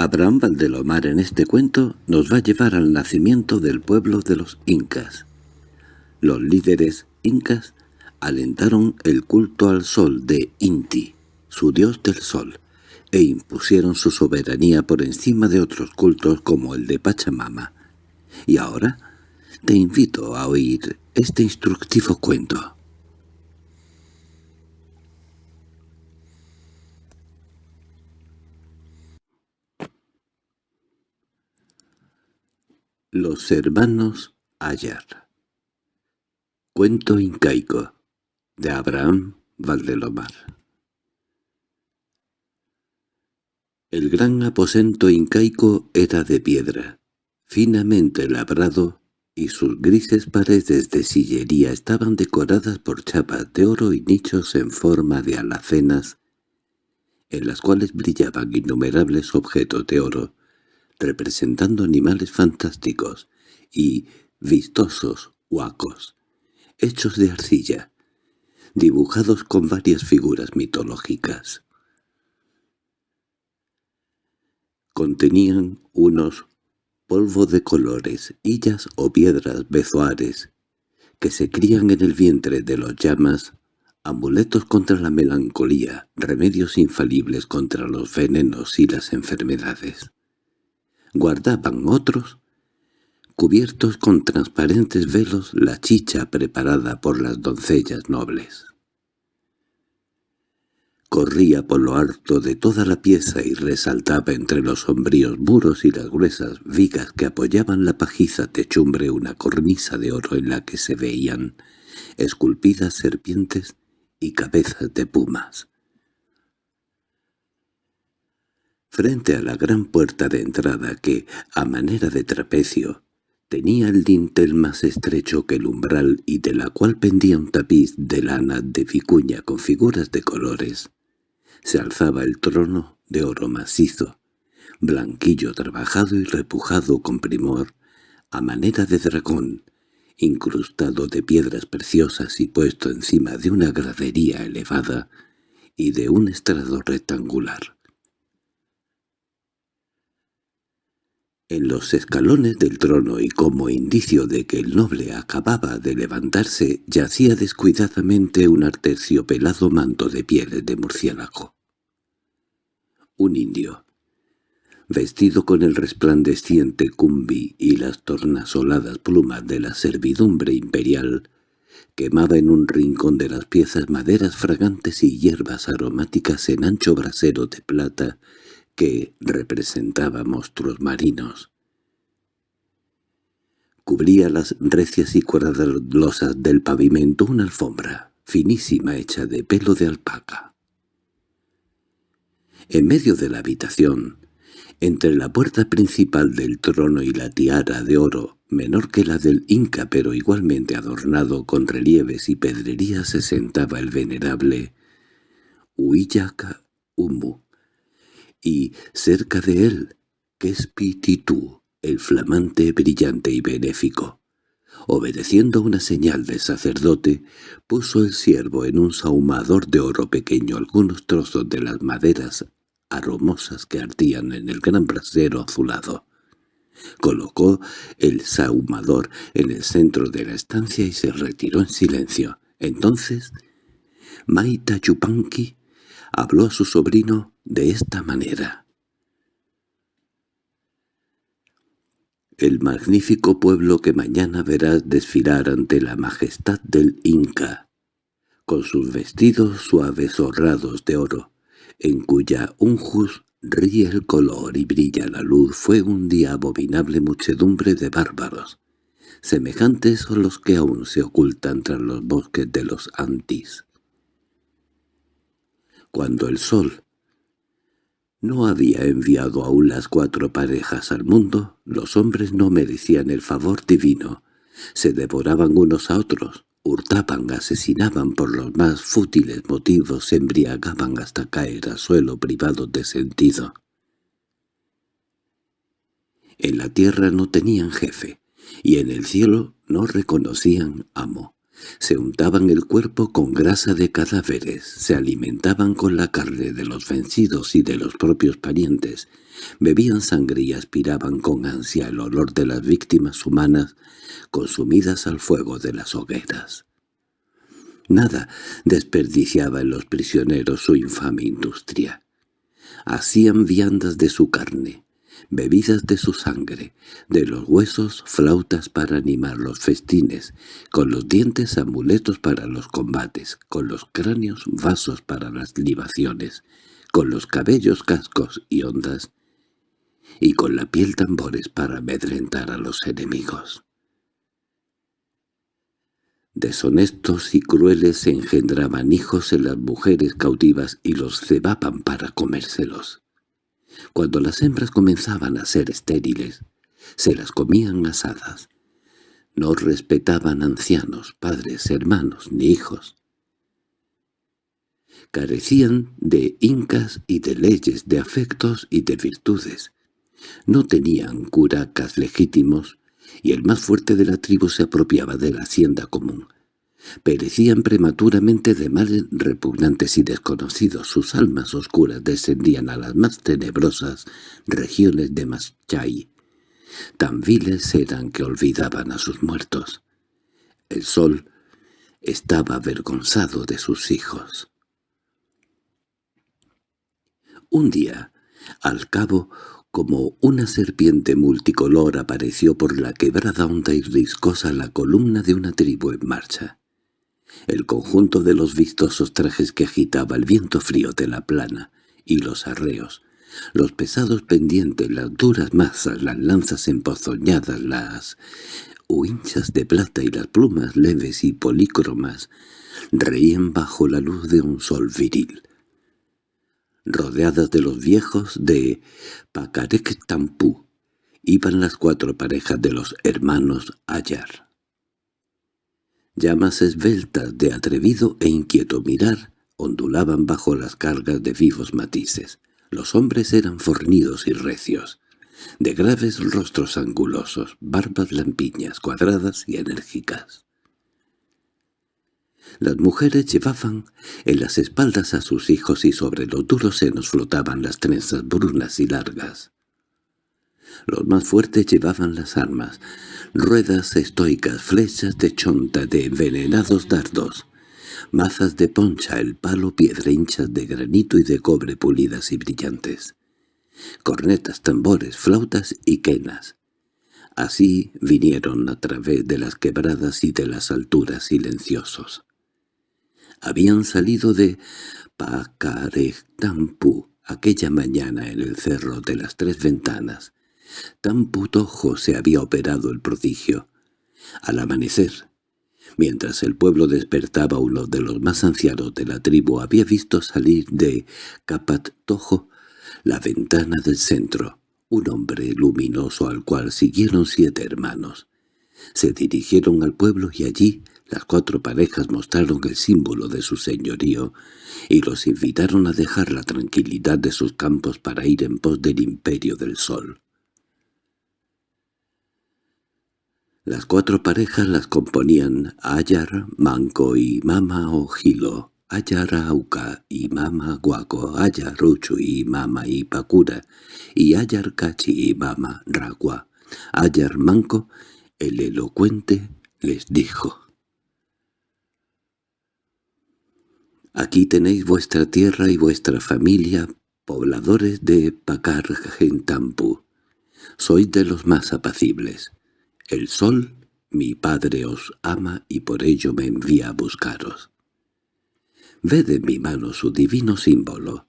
Abraham Valdelomar en este cuento nos va a llevar al nacimiento del pueblo de los incas. Los líderes incas alentaron el culto al sol de Inti, su dios del sol, e impusieron su soberanía por encima de otros cultos como el de Pachamama. Y ahora te invito a oír este instructivo cuento. Los hermanos Ayar. Cuento incaico de Abraham Valdelomar. El gran aposento incaico era de piedra, finamente labrado, y sus grises paredes de sillería estaban decoradas por chapas de oro y nichos en forma de alacenas, en las cuales brillaban innumerables objetos de oro, representando animales fantásticos y vistosos huacos, hechos de arcilla, dibujados con varias figuras mitológicas. Contenían unos polvo de colores, hillas o piedras bezoares, que se crían en el vientre de los llamas, amuletos contra la melancolía, remedios infalibles contra los venenos y las enfermedades guardaban otros, cubiertos con transparentes velos, la chicha preparada por las doncellas nobles. Corría por lo alto de toda la pieza y resaltaba entre los sombríos muros y las gruesas vigas que apoyaban la pajiza techumbre una cornisa de oro en la que se veían esculpidas serpientes y cabezas de pumas. Frente a la gran puerta de entrada que, a manera de trapecio, tenía el dintel más estrecho que el umbral y de la cual pendía un tapiz de lana de vicuña con figuras de colores, se alzaba el trono de oro macizo, blanquillo trabajado y repujado con primor, a manera de dragón, incrustado de piedras preciosas y puesto encima de una gradería elevada y de un estrado rectangular. En los escalones del trono y como indicio de que el noble acababa de levantarse yacía descuidadamente un arterciopelado manto de pieles de murciélago. Un indio, vestido con el resplandeciente cumbi y las tornasoladas plumas de la servidumbre imperial, quemaba en un rincón de las piezas maderas fragantes y hierbas aromáticas en ancho brasero de plata que representaba monstruos marinos. Cubría las recias y cuadradas losas del pavimento una alfombra, finísima hecha de pelo de alpaca. En medio de la habitación, entre la puerta principal del trono y la tiara de oro, menor que la del Inca pero igualmente adornado con relieves y pedrerías, se sentaba el venerable Huillaca Umu, y cerca de él, que es Pititú, el flamante, brillante y benéfico. Obedeciendo una señal del sacerdote, puso el siervo en un sahumador de oro pequeño algunos trozos de las maderas aromosas que ardían en el gran brasero azulado. Colocó el sahumador en el centro de la estancia y se retiró en silencio. Entonces, Maita Yupanqui habló a su sobrino de esta manera. El magnífico pueblo que mañana verás desfilar ante la majestad del Inca, con sus vestidos suaves horrados de oro, en cuya unjus ríe el color y brilla la luz, fue un día abominable muchedumbre de bárbaros, semejantes a los que aún se ocultan tras los bosques de los Antis. Cuando el sol no había enviado aún las cuatro parejas al mundo, los hombres no merecían el favor divino, se devoraban unos a otros, hurtaban, asesinaban por los más fútiles motivos, se embriagaban hasta caer a suelo privados de sentido. En la tierra no tenían jefe, y en el cielo no reconocían amo. Se untaban el cuerpo con grasa de cadáveres, se alimentaban con la carne de los vencidos y de los propios parientes, bebían sangre y aspiraban con ansia el olor de las víctimas humanas consumidas al fuego de las hogueras. Nada desperdiciaba en los prisioneros su infame industria. Hacían viandas de su carne, bebidas de su sangre, de los huesos flautas para animar los festines, con los dientes amuletos para los combates, con los cráneos vasos para las libaciones, con los cabellos cascos y ondas, y con la piel tambores para amedrentar a los enemigos. Deshonestos y crueles se engendraban hijos en las mujeres cautivas y los cebaban para comérselos. Cuando las hembras comenzaban a ser estériles, se las comían asadas. No respetaban ancianos, padres, hermanos ni hijos. Carecían de incas y de leyes, de afectos y de virtudes. No tenían curacas legítimos, y el más fuerte de la tribu se apropiaba de la hacienda común. Perecían prematuramente de males repugnantes y desconocidos. Sus almas oscuras descendían a las más tenebrosas regiones de Maschai. Tan viles eran que olvidaban a sus muertos. El sol estaba avergonzado de sus hijos. Un día, al cabo, como una serpiente multicolor apareció por la quebrada honda y riscosa la columna de una tribu en marcha. El conjunto de los vistosos trajes que agitaba el viento frío de la plana y los arreos, los pesados pendientes, las duras masas, las lanzas empozoñadas, las huinchas de plata y las plumas leves y polícromas, reían bajo la luz de un sol viril. Rodeadas de los viejos de Pacarectampú, iban las cuatro parejas de los hermanos Ayar. Llamas esbeltas de atrevido e inquieto mirar ondulaban bajo las cargas de vivos matices. Los hombres eran fornidos y recios, de graves rostros angulosos, barbas lampiñas, cuadradas y enérgicas. Las mujeres llevaban en las espaldas a sus hijos y sobre los duros senos flotaban las trenzas brunas y largas. Los más fuertes llevaban las armas, ruedas estoicas, flechas de chonta de envenenados dardos, mazas de poncha, el palo, piedra hinchas de granito y de cobre pulidas y brillantes, cornetas, tambores, flautas y quenas. Así vinieron a través de las quebradas y de las alturas silenciosos. Habían salido de Pacarectampu aquella mañana en el cerro de las tres ventanas, Tan putojo se había operado el prodigio. Al amanecer, mientras el pueblo despertaba uno de los más ancianos de la tribu había visto salir de Capatojo la ventana del centro, un hombre luminoso al cual siguieron siete hermanos. Se dirigieron al pueblo y allí las cuatro parejas mostraron el símbolo de su señorío y los invitaron a dejar la tranquilidad de sus campos para ir en pos del imperio del sol. Las cuatro parejas las componían Ayar, Manco y Mama Ojilo, Ayar Auca y Mama Guaco, Ayar Ruchu y Mama Ipakura, y Ayar Cachi y Mama Ragua. Ayar Manco, el elocuente, les dijo. Aquí tenéis vuestra tierra y vuestra familia, pobladores de Pacar Gentampu. Sois de los más apacibles. El sol, mi padre os ama y por ello me envía a buscaros. Ved en mi mano su divino símbolo.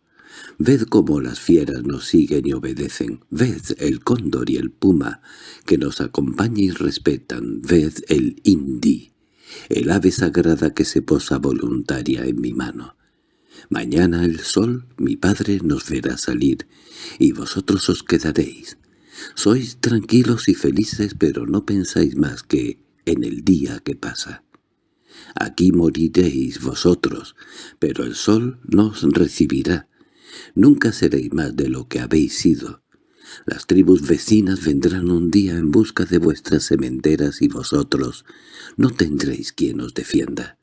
Ved cómo las fieras nos siguen y obedecen. Ved el cóndor y el puma, que nos acompañan y respetan. Ved el indi, el ave sagrada que se posa voluntaria en mi mano. Mañana el sol, mi padre, nos verá salir, y vosotros os quedaréis. Sois tranquilos y felices, pero no pensáis más que en el día que pasa. Aquí moriréis vosotros, pero el sol nos recibirá. Nunca seréis más de lo que habéis sido. Las tribus vecinas vendrán un día en busca de vuestras sementeras y vosotros no tendréis quien os defienda.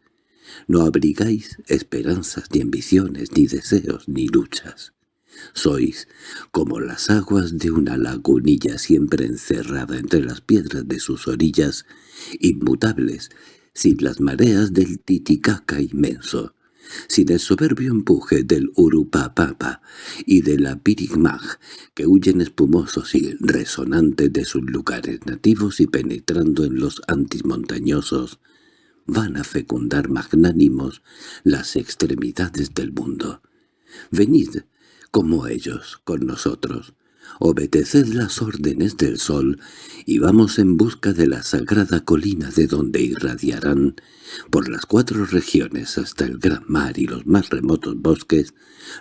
No abrigáis esperanzas ni ambiciones, ni deseos, ni luchas. Sois como las aguas de una lagunilla siempre encerrada entre las piedras de sus orillas, inmutables, sin las mareas del Titicaca inmenso sin el soberbio empuje del Urupapapa y de la Pirigmag, que huyen espumosos y resonantes de sus lugares nativos y penetrando en los antimontañosos, van a fecundar magnánimos las extremidades del mundo. Venid, como ellos, con nosotros, obedeced las órdenes del sol y vamos en busca de la sagrada colina de donde irradiarán por las cuatro regiones hasta el gran mar y los más remotos bosques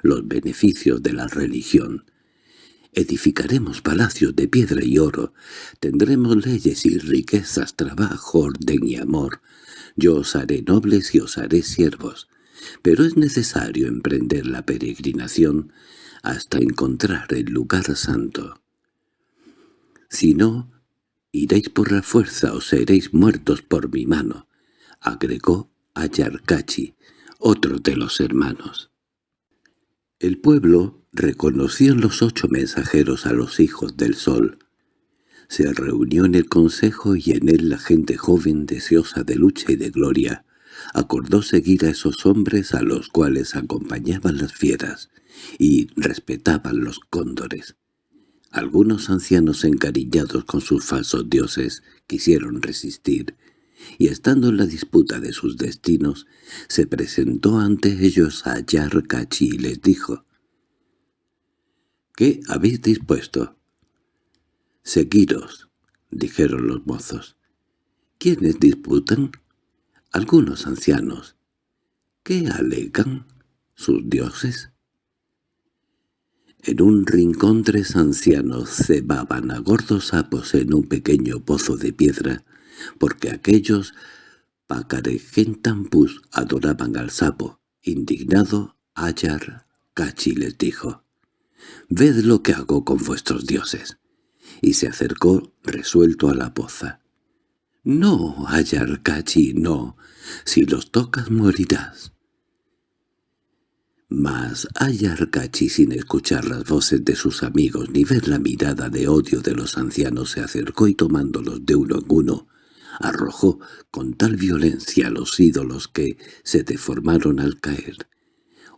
los beneficios de la religión. Edificaremos palacios de piedra y oro, tendremos leyes y riquezas, trabajo, orden y amor. Yo os haré nobles y os haré siervos, pero es necesario emprender la peregrinación hasta encontrar el lugar santo. Si no, iréis por la fuerza o seréis muertos por mi mano, agregó Ayarcachi, otro de los hermanos. El pueblo reconoció en los ocho mensajeros a los hijos del sol. Se reunió en el consejo y en él la gente joven deseosa de lucha y de gloria, acordó seguir a esos hombres a los cuales acompañaban las fieras, y respetaban los cóndores. Algunos ancianos encariñados con sus falsos dioses quisieron resistir, y estando en la disputa de sus destinos, se presentó ante ellos a Yarkachi y les dijo, «¿Qué habéis dispuesto?» «Seguiros», dijeron los mozos. «¿Quiénes disputan?» «Algunos ancianos». «¿Qué alegan sus dioses?» En un rincón tres ancianos cebaban a gordos sapos en un pequeño pozo de piedra, porque aquellos pacarejentampus adoraban al sapo. Indignado, Ayar Cachi les dijo, «Ved lo que hago con vuestros dioses». Y se acercó resuelto a la poza. «No, Ayar Cachi, no. Si los tocas morirás». Mas Ayarkachi, sin escuchar las voces de sus amigos ni ver la mirada de odio de los ancianos, se acercó y tomándolos de uno en uno, arrojó con tal violencia a los ídolos que se deformaron al caer.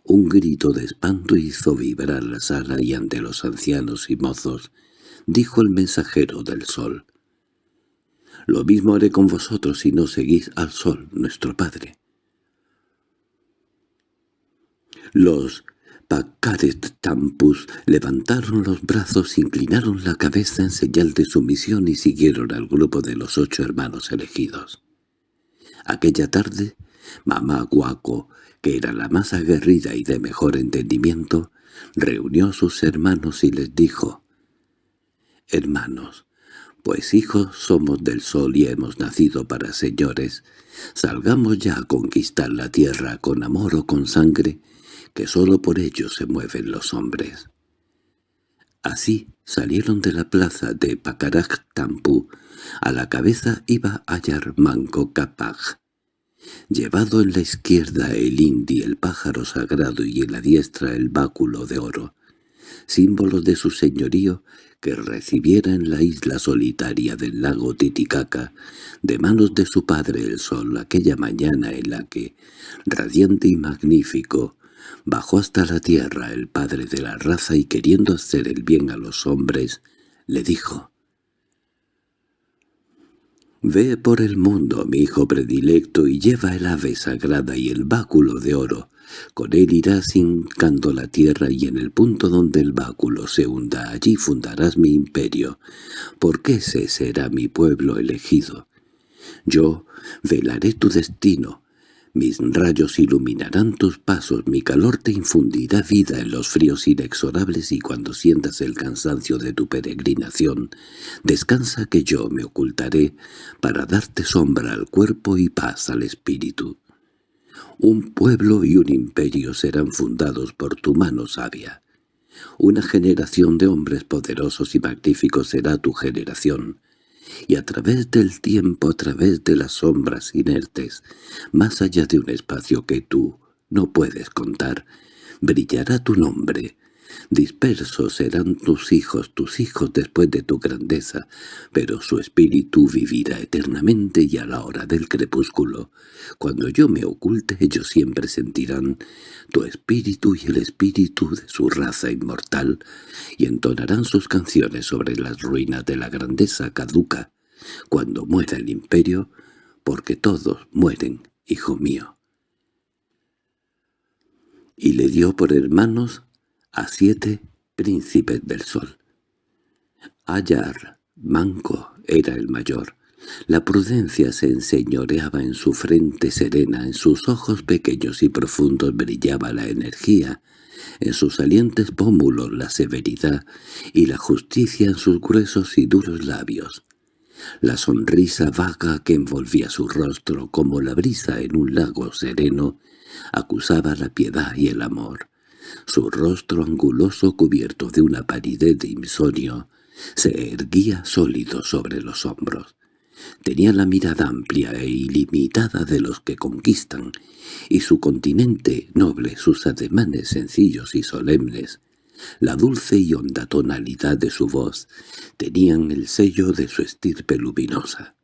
Un grito de espanto hizo vibrar la sala y ante los ancianos y mozos dijo el mensajero del sol. «Lo mismo haré con vosotros si no seguís al sol, nuestro padre». Los Pacaret Tampus levantaron los brazos, inclinaron la cabeza en señal de sumisión y siguieron al grupo de los ocho hermanos elegidos. Aquella tarde, mamá Guaco, que era la más aguerrida y de mejor entendimiento, reunió a sus hermanos y les dijo, «Hermanos, pues hijos somos del sol y hemos nacido para señores, salgamos ya a conquistar la tierra con amor o con sangre, que sólo por ello se mueven los hombres. Así salieron de la plaza de Pacarac Tampú. A la cabeza iba Ayar Manco Capaj. Llevado en la izquierda el indi, el pájaro sagrado, y en la diestra el báculo de oro, símbolo de su señorío que recibiera en la isla solitaria del lago Titicaca, de manos de su padre el sol, aquella mañana en la que, radiante y magnífico, Bajó hasta la tierra el padre de la raza y queriendo hacer el bien a los hombres, le dijo, «Ve por el mundo, mi hijo predilecto, y lleva el ave sagrada y el báculo de oro. Con él irás hincando la tierra y en el punto donde el báculo se hunda, allí fundarás mi imperio, porque ese será mi pueblo elegido. Yo velaré tu destino, mis rayos iluminarán tus pasos, mi calor te infundirá vida en los fríos inexorables y cuando sientas el cansancio de tu peregrinación, descansa que yo me ocultaré para darte sombra al cuerpo y paz al espíritu. Un pueblo y un imperio serán fundados por tu mano sabia. Una generación de hombres poderosos y magníficos será tu generación, y a través del tiempo, a través de las sombras inertes, más allá de un espacio que tú no puedes contar, brillará tu nombre, Dispersos serán tus hijos, tus hijos después de tu grandeza, pero su espíritu vivirá eternamente y a la hora del crepúsculo. Cuando yo me oculte ellos siempre sentirán tu espíritu y el espíritu de su raza inmortal, y entonarán sus canciones sobre las ruinas de la grandeza caduca, cuando muera el imperio, porque todos mueren, hijo mío. Y le dio por hermanos a siete príncipes del sol. Ayar, manco, era el mayor. La prudencia se enseñoreaba en su frente serena, en sus ojos pequeños y profundos brillaba la energía, en sus salientes pómulos la severidad y la justicia en sus gruesos y duros labios. La sonrisa vaga que envolvía su rostro como la brisa en un lago sereno acusaba la piedad y el amor. Su rostro anguloso cubierto de una palidez de insomnio se erguía sólido sobre los hombros. Tenía la mirada amplia e ilimitada de los que conquistan, y su continente noble, sus ademanes sencillos y solemnes, la dulce y honda tonalidad de su voz, tenían el sello de su estirpe luminosa.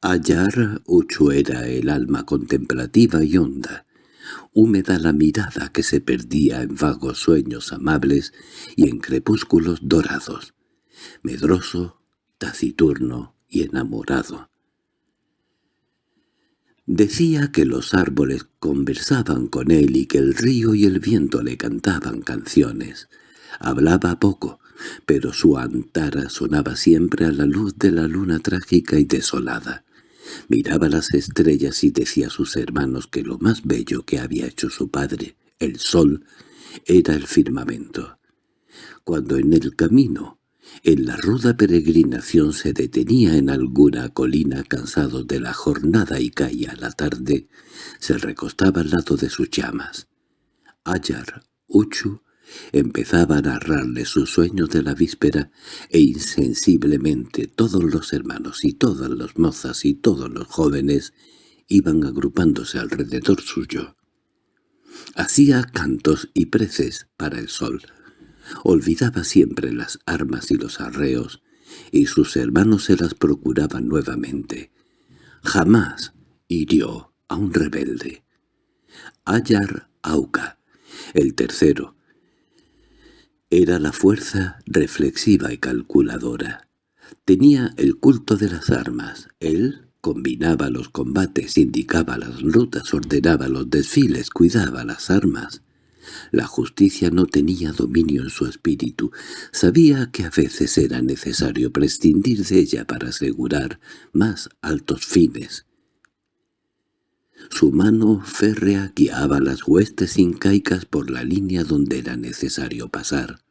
Ayar Uchu era el alma contemplativa y honda, húmeda la mirada que se perdía en vagos sueños amables y en crepúsculos dorados, medroso, taciturno y enamorado. Decía que los árboles conversaban con él y que el río y el viento le cantaban canciones. Hablaba poco, pero su antara sonaba siempre a la luz de la luna trágica y desolada. Miraba las estrellas y decía a sus hermanos que lo más bello que había hecho su padre, el sol, era el firmamento. Cuando en el camino, en la ruda peregrinación se detenía en alguna colina cansado de la jornada y caía la tarde, se recostaba al lado de sus llamas. Ayar, Uchu, Empezaba a narrarle sus sueños de la víspera e insensiblemente todos los hermanos y todas las mozas y todos los jóvenes iban agrupándose alrededor suyo. Hacía cantos y preces para el sol. Olvidaba siempre las armas y los arreos, y sus hermanos se las procuraban nuevamente. Jamás hirió a un rebelde. Ayar Auca, el tercero, era la fuerza reflexiva y calculadora. Tenía el culto de las armas. Él combinaba los combates, indicaba las rutas, ordenaba los desfiles, cuidaba las armas. La justicia no tenía dominio en su espíritu. Sabía que a veces era necesario prescindir de ella para asegurar más altos fines. Su mano férrea guiaba las huestes incaicas por la línea donde era necesario pasar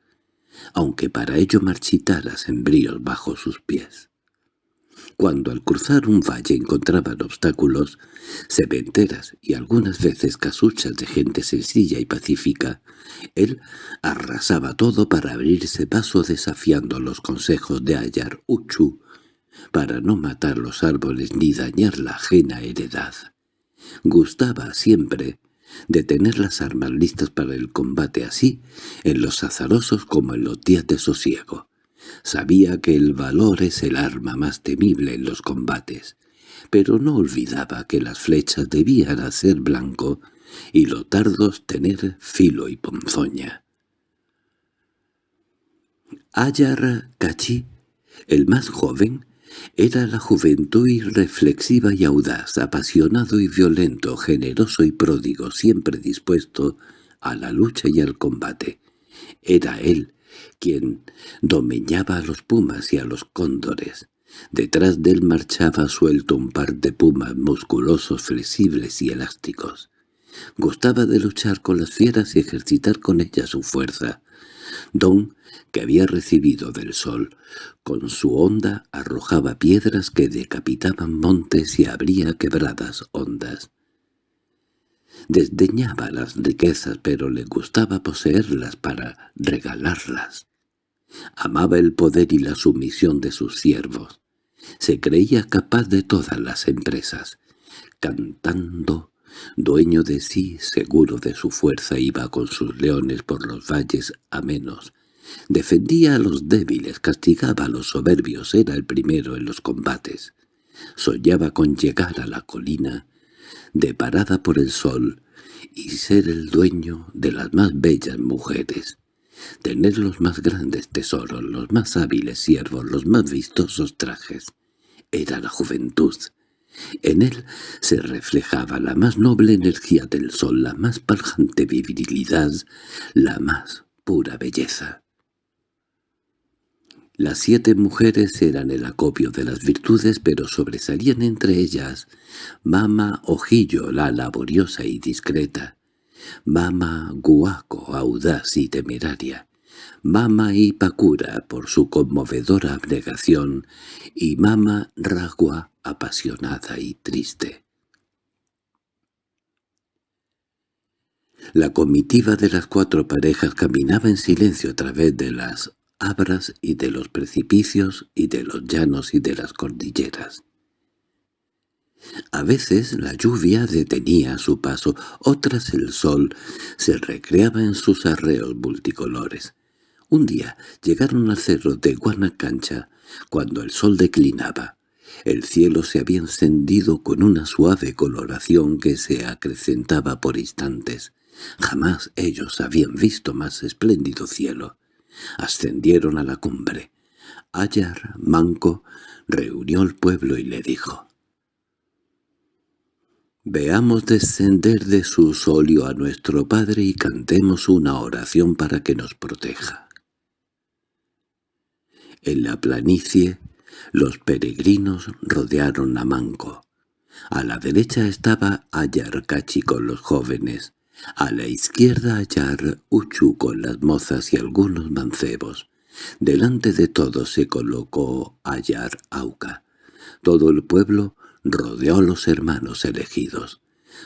aunque para ello marchitara sembríos bajo sus pies. Cuando al cruzar un valle encontraban obstáculos, sementeras y algunas veces casuchas de gente sencilla y pacífica, él arrasaba todo para abrirse paso desafiando los consejos de Ayar Uchu, para no matar los árboles ni dañar la ajena heredad. Gustaba siempre de tener las armas listas para el combate así, en los azarosos como en los días de sosiego. Sabía que el valor es el arma más temible en los combates, pero no olvidaba que las flechas debían hacer blanco y los dardos tener filo y ponzoña. Ayar Cachi, el más joven, era la juventud irreflexiva y audaz, apasionado y violento, generoso y pródigo, siempre dispuesto a la lucha y al combate. Era él quien domeñaba a los pumas y a los cóndores. Detrás de él marchaba suelto un par de pumas musculosos, flexibles y elásticos. Gustaba de luchar con las fieras y ejercitar con ellas su fuerza. Don que había recibido del sol, con su onda arrojaba piedras que decapitaban montes y abría quebradas hondas. Desdeñaba las riquezas, pero le gustaba poseerlas para regalarlas. Amaba el poder y la sumisión de sus siervos. Se creía capaz de todas las empresas. Cantando, dueño de sí, seguro de su fuerza, iba con sus leones por los valles amenos. Defendía a los débiles, castigaba a los soberbios, era el primero en los combates. Soñaba con llegar a la colina, deparada por el sol, y ser el dueño de las más bellas mujeres tener los más grandes tesoros, los más hábiles siervos, los más vistosos trajes. Era la juventud. En él se reflejaba la más noble energía del sol, la más paljante virilidad, la más pura belleza. Las siete mujeres eran el acopio de las virtudes, pero sobresalían entre ellas Mama Ojillo, la laboriosa y discreta, Mama Guaco, audaz y temeraria, Mama Ipakura por su conmovedora abnegación y Mama Ragua apasionada y triste. La comitiva de las cuatro parejas caminaba en silencio a través de las abras y de los precipicios y de los llanos y de las cordilleras. A veces la lluvia detenía su paso, otras el sol se recreaba en sus arreos multicolores. Un día llegaron al cerro de Guanacancha cuando el sol declinaba. El cielo se había encendido con una suave coloración que se acrecentaba por instantes. Jamás ellos habían visto más espléndido cielo. Ascendieron a la cumbre. Ayar, manco, reunió el pueblo y le dijo Veamos descender de su solio a nuestro Padre y cantemos una oración para que nos proteja. En la planicie, los peregrinos rodearon a Manco. A la derecha estaba Ayarcachi con los jóvenes, a la izquierda Ayar Uchu con las mozas y algunos mancebos. Delante de todos se colocó Ayar Auca. Todo el pueblo rodeó a los hermanos elegidos.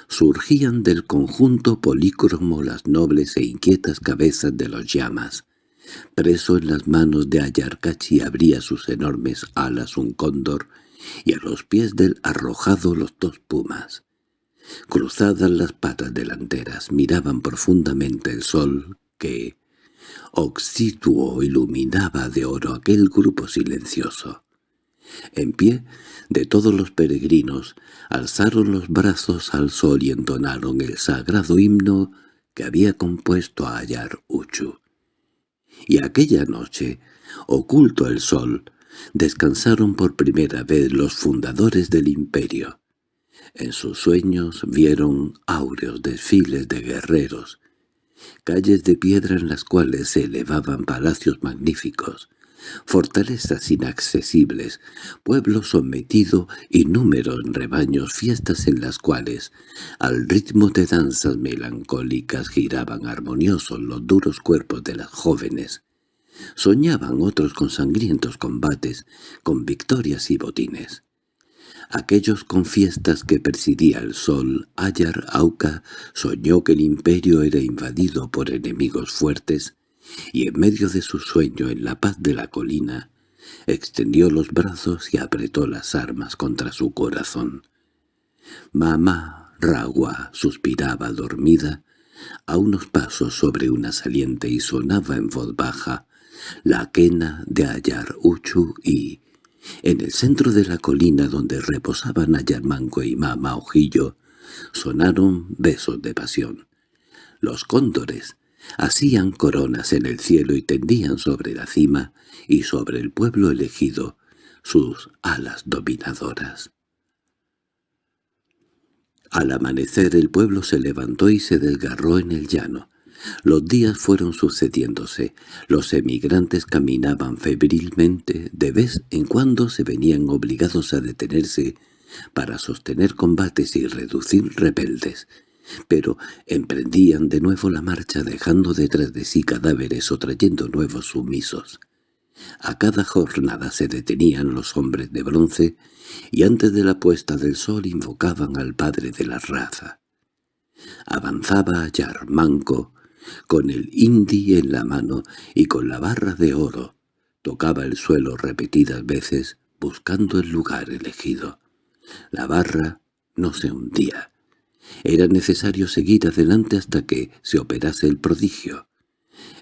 Surgían del conjunto polícromo las nobles e inquietas cabezas de los llamas. Preso en las manos de Ayarcachi abría sus enormes alas un cóndor, y a los pies del arrojado los dos pumas. Cruzadas las patas delanteras, miraban profundamente el sol que, oxituo, iluminaba de oro aquel grupo silencioso. En pie, de todos los peregrinos, alzaron los brazos al sol y entonaron el sagrado himno que había compuesto a Ayar Uchu. Y aquella noche, oculto el sol, descansaron por primera vez los fundadores del imperio. En sus sueños vieron áureos desfiles de guerreros, calles de piedra en las cuales se elevaban palacios magníficos, fortalezas inaccesibles, pueblo sometido y número en rebaños, fiestas en las cuales, al ritmo de danzas melancólicas, giraban armoniosos los duros cuerpos de las jóvenes. Soñaban otros con sangrientos combates, con victorias y botines. Aquellos con fiestas que presidía el sol, Ayar Auca soñó que el imperio era invadido por enemigos fuertes y en medio de su sueño en la paz de la colina, extendió los brazos y apretó las armas contra su corazón. Mamá Ragua suspiraba dormida a unos pasos sobre una saliente y sonaba en voz baja la quena de Ayar Uchu y, en el centro de la colina donde reposaban Ayarmanco y Mama Ojillo, sonaron besos de pasión. Los cóndores hacían coronas en el cielo y tendían sobre la cima y sobre el pueblo elegido sus alas dominadoras. Al amanecer el pueblo se levantó y se desgarró en el llano. Los días fueron sucediéndose, los emigrantes caminaban febrilmente, de vez en cuando se venían obligados a detenerse para sostener combates y reducir rebeldes, pero emprendían de nuevo la marcha dejando detrás de sí cadáveres o trayendo nuevos sumisos. A cada jornada se detenían los hombres de bronce y antes de la puesta del sol invocaban al padre de la raza. Avanzaba Yarmanco, con el indi en la mano y con la barra de oro. Tocaba el suelo repetidas veces, buscando el lugar elegido. La barra no se hundía. Era necesario seguir adelante hasta que se operase el prodigio.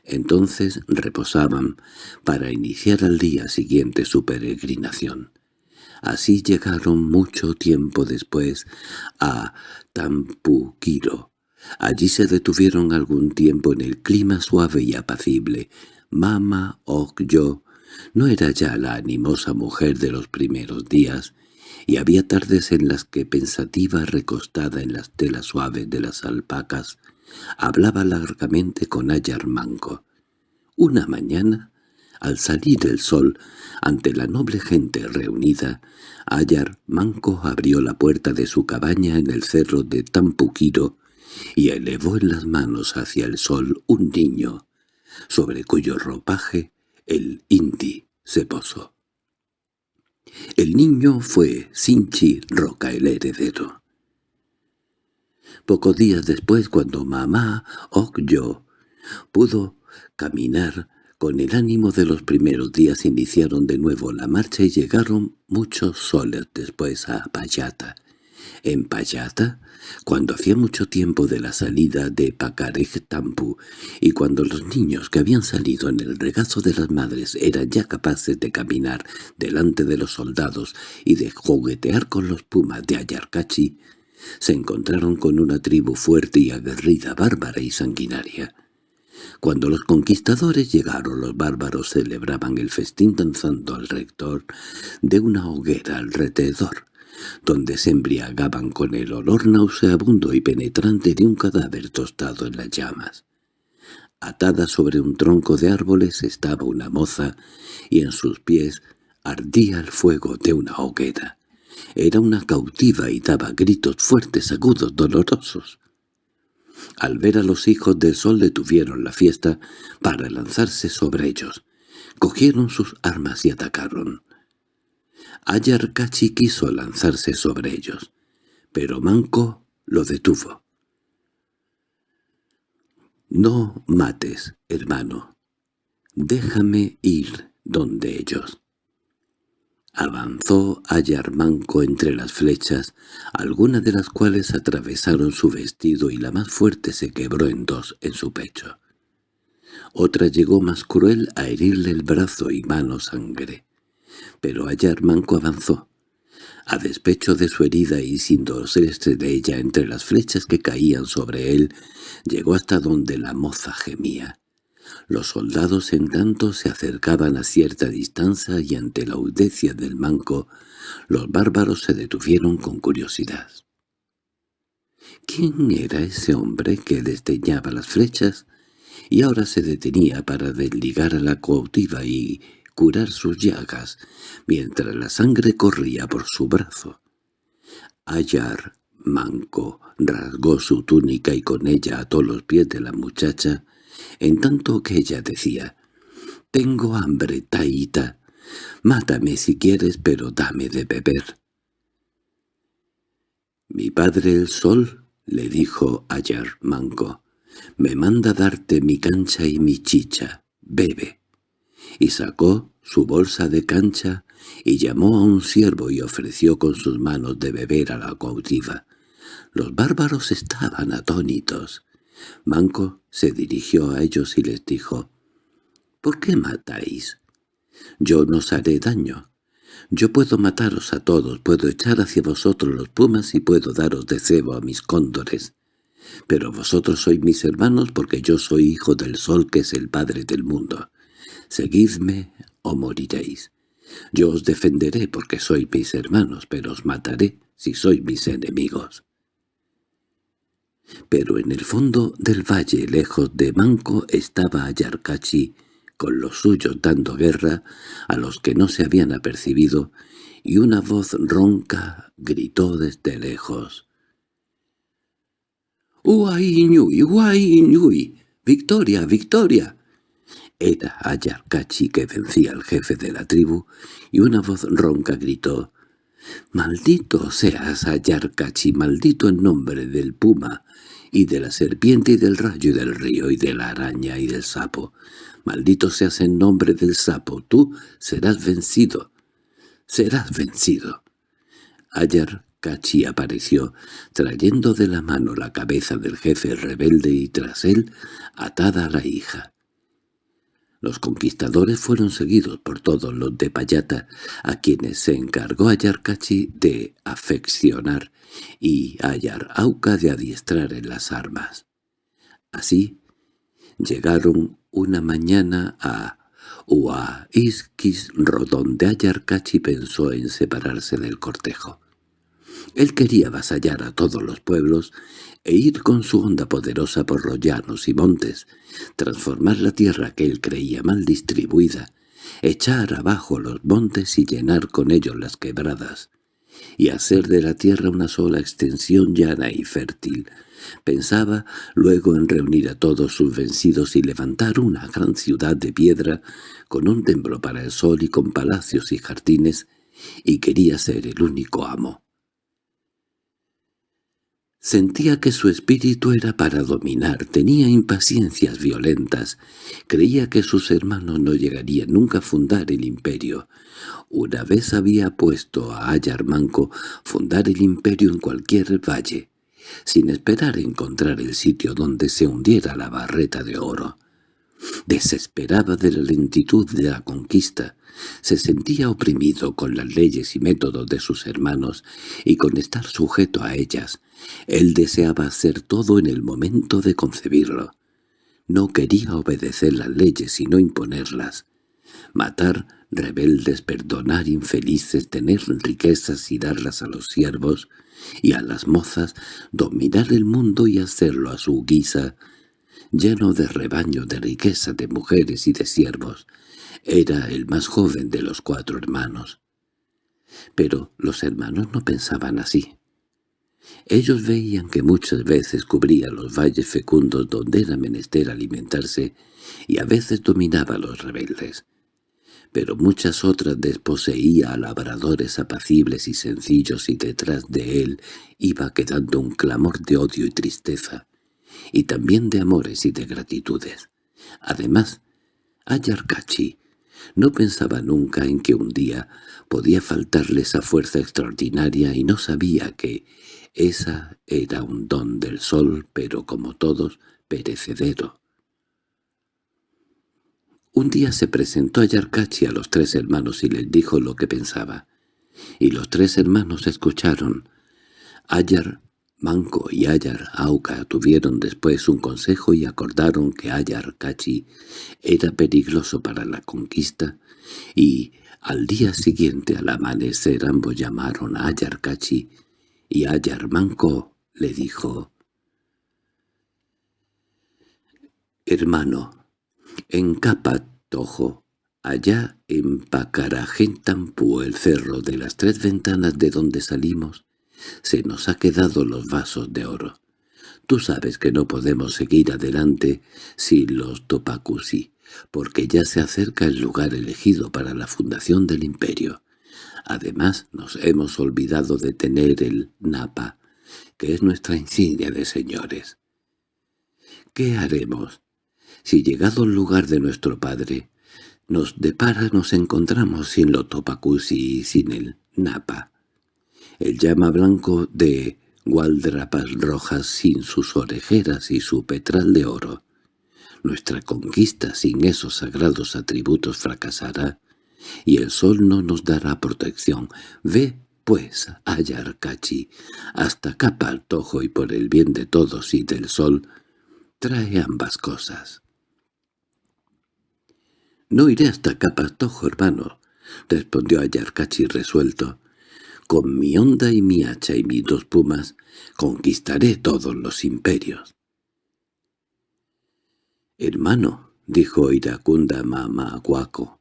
Entonces reposaban para iniciar al día siguiente su peregrinación. Así llegaron mucho tiempo después a Tampuquiro. Allí se detuvieron algún tiempo en el clima suave y apacible. Mama Okyo no era ya la animosa mujer de los primeros días, y había tardes en las que pensativa recostada en las telas suaves de las alpacas, hablaba largamente con Ayar Manco. Una mañana, al salir el sol, ante la noble gente reunida, Ayar Manco abrió la puerta de su cabaña en el cerro de Tampuquiro y elevó en las manos hacia el sol un niño, sobre cuyo ropaje el indi se posó. El niño fue Sinchi Roca el heredero. Pocos días después, cuando mamá Okyo pudo caminar con el ánimo de los primeros días, iniciaron de nuevo la marcha y llegaron muchos soles después a Payata. En Payata cuando hacía mucho tiempo de la salida de Pacarej-Tampu y cuando los niños que habían salido en el regazo de las madres eran ya capaces de caminar delante de los soldados y de juguetear con los pumas de Ayarcachi, se encontraron con una tribu fuerte y aguerrida, bárbara y sanguinaria. Cuando los conquistadores llegaron, los bárbaros celebraban el festín danzando al rector de una hoguera alrededor donde se embriagaban con el olor nauseabundo y penetrante de un cadáver tostado en las llamas. Atada sobre un tronco de árboles estaba una moza, y en sus pies ardía el fuego de una hoguera. Era una cautiva y daba gritos fuertes, agudos, dolorosos. Al ver a los hijos del sol detuvieron la fiesta para lanzarse sobre ellos. Cogieron sus armas y atacaron. Ayarkachi quiso lanzarse sobre ellos, pero Manco lo detuvo. «No mates, hermano. Déjame ir donde ellos». Avanzó Manco entre las flechas, algunas de las cuales atravesaron su vestido y la más fuerte se quebró en dos en su pecho. Otra llegó más cruel a herirle el brazo y mano sangre pero Ayar Manco avanzó. A despecho de su herida y sin dolerse de ella entre las flechas que caían sobre él, llegó hasta donde la moza gemía. Los soldados en tanto se acercaban a cierta distancia y ante la audecia del manco, los bárbaros se detuvieron con curiosidad. ¿Quién era ese hombre que desdeñaba las flechas y ahora se detenía para desligar a la cautiva y curar sus llagas, mientras la sangre corría por su brazo. Ayar, manco, rasgó su túnica y con ella ató los pies de la muchacha, en tanto que ella decía, «Tengo hambre, Taita. Mátame si quieres, pero dame de beber». «Mi padre el sol», le dijo Ayar Manco, «me manda darte mi cancha y mi chicha. Bebe» y sacó su bolsa de cancha y llamó a un siervo y ofreció con sus manos de beber a la cautiva. Los bárbaros estaban atónitos. Manco se dirigió a ellos y les dijo, «¿Por qué matáis? Yo no os haré daño. Yo puedo mataros a todos, puedo echar hacia vosotros los pumas y puedo daros de cebo a mis cóndores. Pero vosotros sois mis hermanos porque yo soy hijo del sol que es el padre del mundo. Seguidme o moriréis. Yo os defenderé porque sois mis hermanos, pero os mataré si sois mis enemigos. Pero en el fondo del valle, lejos de Manco, estaba Ayarcachi, con los suyos dando guerra a los que no se habían apercibido, y una voz ronca gritó desde lejos. «¡Uay, ñuy, ¡Victoria, victoria!» Era Ayarkachi que vencía al jefe de la tribu, y una voz ronca gritó, «¡Maldito seas, Ayarkachi, maldito en nombre del puma, y de la serpiente y del rayo y del río y de la araña y del sapo. Maldito seas en nombre del sapo, tú serás vencido, serás vencido. Ayar Kachi apareció, trayendo de la mano la cabeza del jefe rebelde y tras él atada a la hija. Los conquistadores fueron seguidos por todos los de Payata, a quienes se encargó Ayarcachi de afeccionar y Ayar-Auca de adiestrar en las armas. Así, llegaron una mañana a Uaisquis-Ro, donde Ayarcachi pensó en separarse del cortejo. Él quería avasallar a todos los pueblos e ir con su onda poderosa por los llanos y montes, transformar la tierra que él creía mal distribuida, echar abajo los montes y llenar con ellos las quebradas, y hacer de la tierra una sola extensión llana y fértil. Pensaba luego en reunir a todos sus vencidos y levantar una gran ciudad de piedra con un templo para el sol y con palacios y jardines, y quería ser el único amo. Sentía que su espíritu era para dominar, tenía impaciencias violentas, creía que sus hermanos no llegarían nunca a fundar el imperio. Una vez había puesto a Ayarmanco fundar el imperio en cualquier valle, sin esperar encontrar el sitio donde se hundiera la barreta de oro. Desesperaba de la lentitud de la conquista, se sentía oprimido con las leyes y métodos de sus hermanos y con estar sujeto a ellas. Él deseaba hacer todo en el momento de concebirlo. No quería obedecer las leyes sino imponerlas. Matar rebeldes, perdonar infelices, tener riquezas y darlas a los siervos, y a las mozas dominar el mundo y hacerlo a su guisa, lleno de rebaños de riqueza de mujeres y de siervos. Era el más joven de los cuatro hermanos. Pero los hermanos no pensaban así. Ellos veían que muchas veces cubría los valles fecundos donde era menester alimentarse y a veces dominaba a los rebeldes. Pero muchas otras desposeía a labradores apacibles y sencillos y detrás de él iba quedando un clamor de odio y tristeza, y también de amores y de gratitudes. Además, Ayarkachi no pensaba nunca en que un día podía faltarle esa fuerza extraordinaria y no sabía que esa era un don del sol, pero como todos, perecedero. Un día se presentó a Yarkachi a los tres hermanos y les dijo lo que pensaba. Y los tres hermanos escucharon. Ayar, Manco y Ayar Auca tuvieron después un consejo y acordaron que Ayar Kachi era peligroso para la conquista, y al día siguiente al amanecer ambos llamaron a Ayar Kachi y Ayarmanco le dijo, «Hermano, en Capatojo, allá en Pacarajentampu, el cerro de las tres ventanas de donde salimos, se nos ha quedado los vasos de oro. Tú sabes que no podemos seguir adelante sin los Topacusi, porque ya se acerca el lugar elegido para la fundación del imperio. Además, nos hemos olvidado de tener el napa, que es nuestra insignia de señores. ¿Qué haremos? Si llegado al lugar de nuestro padre, nos depara nos encontramos sin lo topacusi y sin el napa. El llama blanco de gualdrapas rojas sin sus orejeras y su petral de oro. Nuestra conquista sin esos sagrados atributos fracasará y el sol no nos dará protección. Ve, pues, a Yarkachi, hasta Capaltojo y por el bien de todos y del sol, trae ambas cosas. —No iré hasta Capaltojo, hermano —respondió Ayarcachi resuelto—. Con mi onda y mi hacha y mis dos pumas conquistaré todos los imperios. —Hermano —dijo Iracunda Mamaguaco—,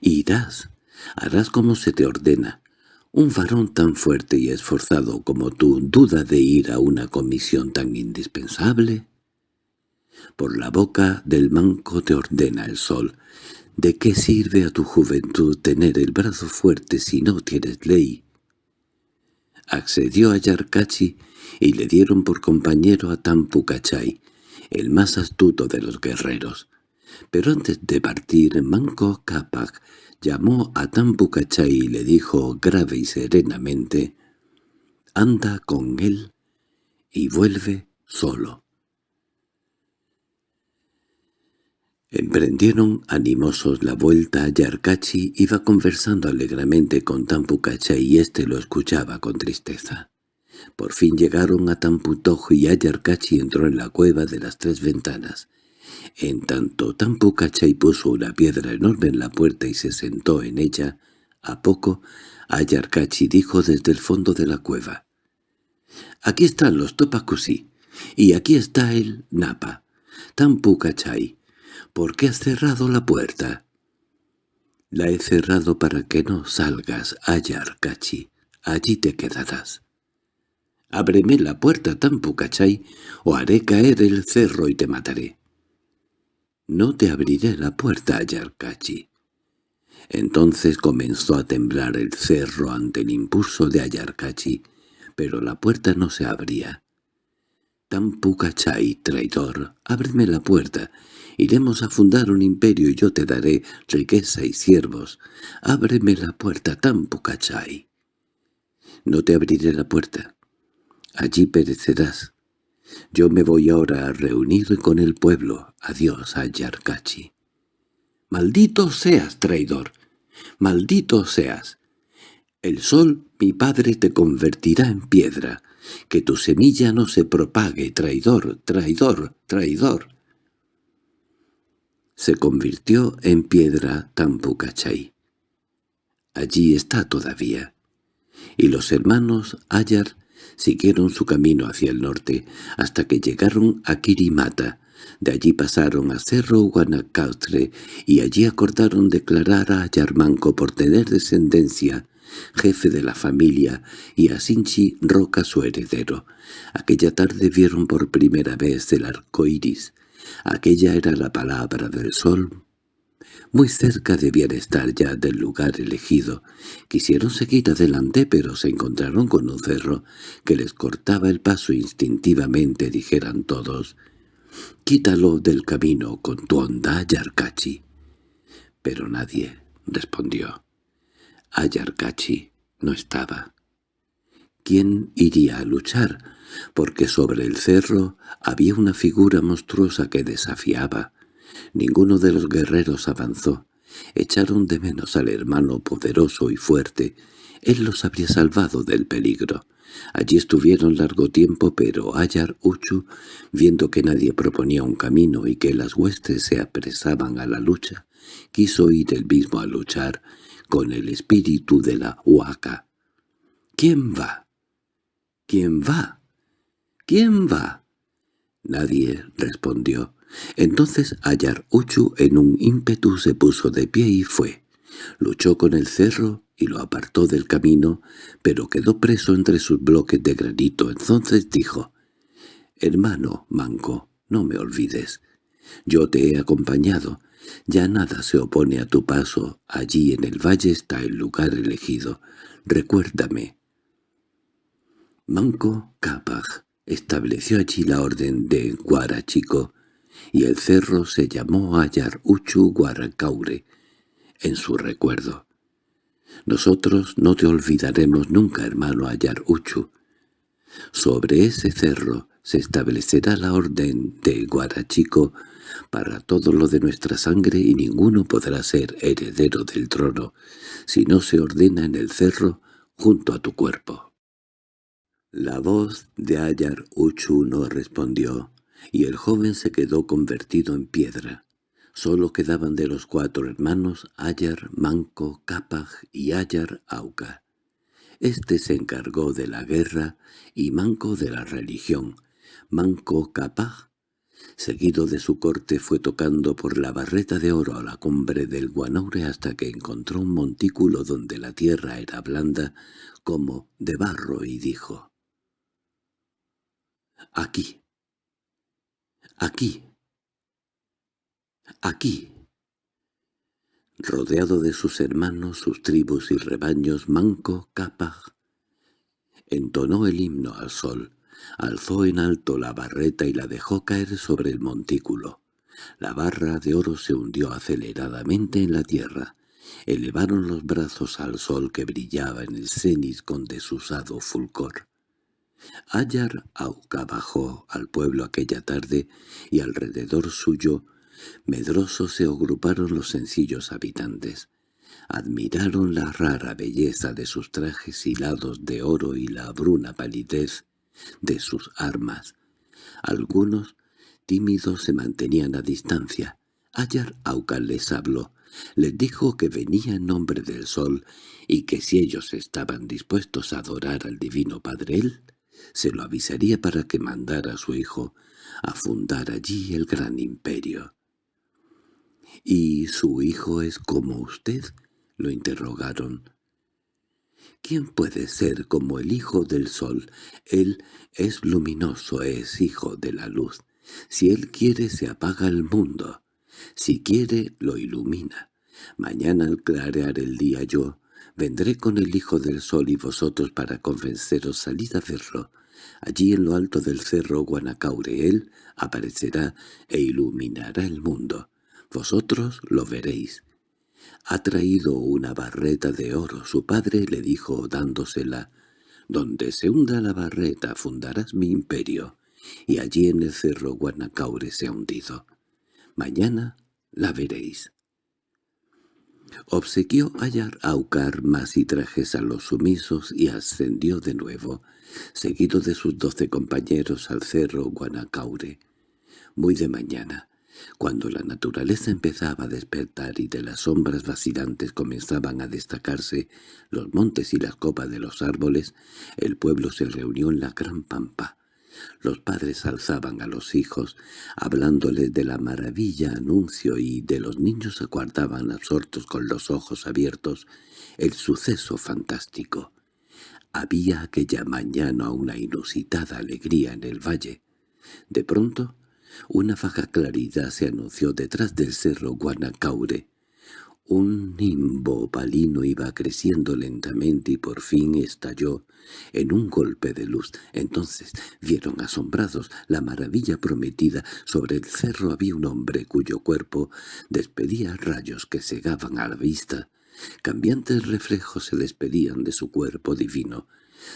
Irás, harás como se te ordena. Un varón tan fuerte y esforzado como tú duda de ir a una comisión tan indispensable. Por la boca del manco te ordena el sol. ¿De qué sirve a tu juventud tener el brazo fuerte si no tienes ley? Accedió a Yarkachi y le dieron por compañero a Tampu Kachai, el más astuto de los guerreros. Pero antes de partir, Manco Capac llamó a Tampu Kachai y le dijo grave y serenamente, «Anda con él y vuelve solo». Emprendieron animosos la vuelta a Yarkachi, iba conversando alegremente con Tampucacha y éste lo escuchaba con tristeza. Por fin llegaron a Tamputojo y Ayarkachi entró en la cueva de las tres ventanas. En tanto Tampucachay puso una piedra enorme en la puerta y se sentó en ella, a poco Ayarkachi dijo desde el fondo de la cueva. «Aquí están los Topacusi, y aquí está el Napa. Tampucachay, ¿Por qué has cerrado la puerta? La he cerrado para que no salgas, Ayarkachi. Allí te quedarás. Ábreme la puerta, Tampucachay, o haré caer el cerro y te mataré. No te abriré la puerta, Ayarkachi. Entonces comenzó a temblar el cerro ante el impulso de Ayarkachi, pero la puerta no se abría. Tampucachay, traidor, ábreme la puerta, Iremos a fundar un imperio y yo te daré riqueza y siervos. Ábreme la puerta, Tampucachay. No te abriré la puerta. Allí perecerás. Yo me voy ahora a reunir con el pueblo. Adiós, Ayarkachi. —¡Maldito seas, traidor! ¡Maldito seas! El sol, mi padre, te convertirá en piedra. Que tu semilla no se propague, traidor, traidor, traidor se convirtió en piedra Tampucachay. Allí está todavía. Y los hermanos Ayar siguieron su camino hacia el norte hasta que llegaron a Kirimata. De allí pasaron a Cerro Guanacaustre y allí acordaron declarar a Ayarmanco por tener descendencia jefe de la familia, y a Sinchi Roca su heredero. Aquella tarde vieron por primera vez el arco iris, Aquella era la palabra del sol. Muy cerca debían estar ya del lugar elegido. Quisieron seguir adelante, pero se encontraron con un cerro que les cortaba el paso instintivamente, dijeran todos. «Quítalo del camino con tu onda, Yarkachi». Pero nadie respondió. Ayarkachi no estaba. ¿Quién iría a luchar? Porque sobre el cerro había una figura monstruosa que desafiaba. Ninguno de los guerreros avanzó. Echaron de menos al hermano poderoso y fuerte. Él los habría salvado del peligro. Allí estuvieron largo tiempo, pero Ayar Uchu, viendo que nadie proponía un camino y que las huestes se apresaban a la lucha, quiso ir él mismo a luchar con el espíritu de la Huaca. —¿Quién va? ¿Quién va? —¿Quién va? Nadie respondió. Entonces Ayar Uchu en un ímpetu se puso de pie y fue. Luchó con el cerro y lo apartó del camino, pero quedó preso entre sus bloques de granito. Entonces dijo, «Hermano Manco, no me olvides. Yo te he acompañado. Ya nada se opone a tu paso. Allí en el valle está el lugar elegido. Recuérdame». Manco Capac estableció allí la orden de Guarachico, y el cerro se llamó Ayar Uchu Guaracaure, en su recuerdo. Nosotros no te olvidaremos nunca, hermano Ayar Uchu. Sobre ese cerro se establecerá la orden de Guarachico para todo lo de nuestra sangre y ninguno podrá ser heredero del trono si no se ordena en el cerro junto a tu cuerpo. La voz de Ayar Uchu no respondió, y el joven se quedó convertido en piedra. Solo quedaban de los cuatro hermanos Ayar, Manco, Capaj y Ayar Auca. Este se encargó de la guerra y Manco de la religión. Manco Capaj, seguido de su corte, fue tocando por la barreta de oro a la cumbre del Guanaure hasta que encontró un montículo donde la tierra era blanda como de barro y dijo Aquí. Aquí. Aquí. Rodeado de sus hermanos, sus tribus y rebaños, Manco Capaj entonó el himno al sol. alzó en alto la barreta y la dejó caer sobre el montículo. La barra de oro se hundió aceleradamente en la tierra. Elevaron los brazos al sol que brillaba en el cenit con desusado fulgor. Ayar Auca bajó al pueblo aquella tarde y alrededor suyo, medrosos se agruparon los sencillos habitantes. Admiraron la rara belleza de sus trajes hilados de oro y la bruna palidez de sus armas. Algunos, tímidos, se mantenían a distancia. Ayar Auca les habló. Les dijo que venía en nombre del sol y que si ellos estaban dispuestos a adorar al divino Padre él, se lo avisaría para que mandara a su hijo a fundar allí el gran imperio. —¿Y su hijo es como usted? —lo interrogaron. —¿Quién puede ser como el hijo del sol? Él es luminoso, es hijo de la luz. Si él quiere se apaga el mundo. Si quiere lo ilumina. Mañana al clarear el día yo Vendré con el Hijo del Sol y vosotros para convenceros salid a verlo. Allí en lo alto del cerro Guanacaure él aparecerá e iluminará el mundo. Vosotros lo veréis. Ha traído una barreta de oro. Su padre le dijo dándosela. Donde se hunda la barreta fundarás mi imperio. Y allí en el cerro Guanacaure se ha hundido. Mañana la veréis. Obsequió hallar Aucar más y trajes a los sumisos y ascendió de nuevo, seguido de sus doce compañeros al cerro Guanacaure. Muy de mañana, cuando la naturaleza empezaba a despertar y de las sombras vacilantes comenzaban a destacarse los montes y las copas de los árboles, el pueblo se reunió en la gran pampa. Los padres alzaban a los hijos, hablándoles de la maravilla anuncio y de los niños aguardaban absortos con los ojos abiertos el suceso fantástico. Había aquella mañana una inusitada alegría en el valle. De pronto, una vaga claridad se anunció detrás del cerro Guanacaure. Un nimbo opalino iba creciendo lentamente y por fin estalló en un golpe de luz. Entonces vieron asombrados la maravilla prometida. Sobre el cerro había un hombre cuyo cuerpo despedía rayos que cegaban a la vista. Cambiantes reflejos se despedían de su cuerpo divino.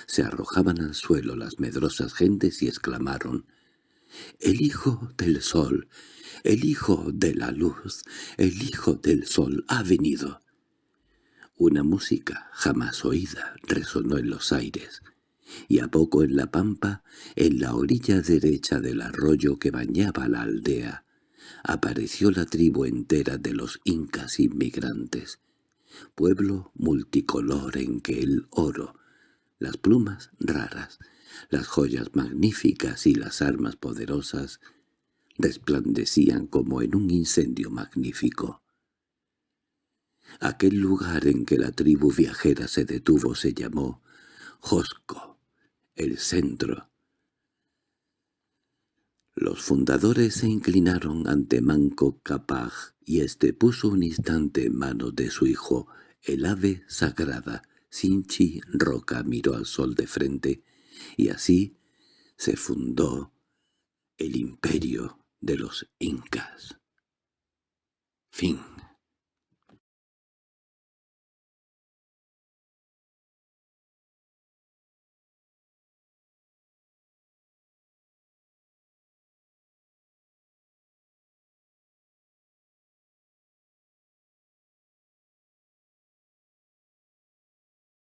Se arrojaban al suelo las medrosas gentes y exclamaron «¡El Hijo del Sol! El Hijo de la Luz, el Hijo del Sol ha venido. Una música jamás oída resonó en los aires, y a poco en la pampa, en la orilla derecha del arroyo que bañaba la aldea, apareció la tribu entera de los incas inmigrantes, pueblo multicolor en que el oro, las plumas raras, las joyas magníficas y las armas poderosas resplandecían como en un incendio magnífico. Aquel lugar en que la tribu viajera se detuvo se llamó Josco, el centro. Los fundadores se inclinaron ante Manco Capaj y éste puso un instante en manos de su hijo el ave sagrada. Sinchi Roca miró al sol de frente y así se fundó el imperio de los incas. Fin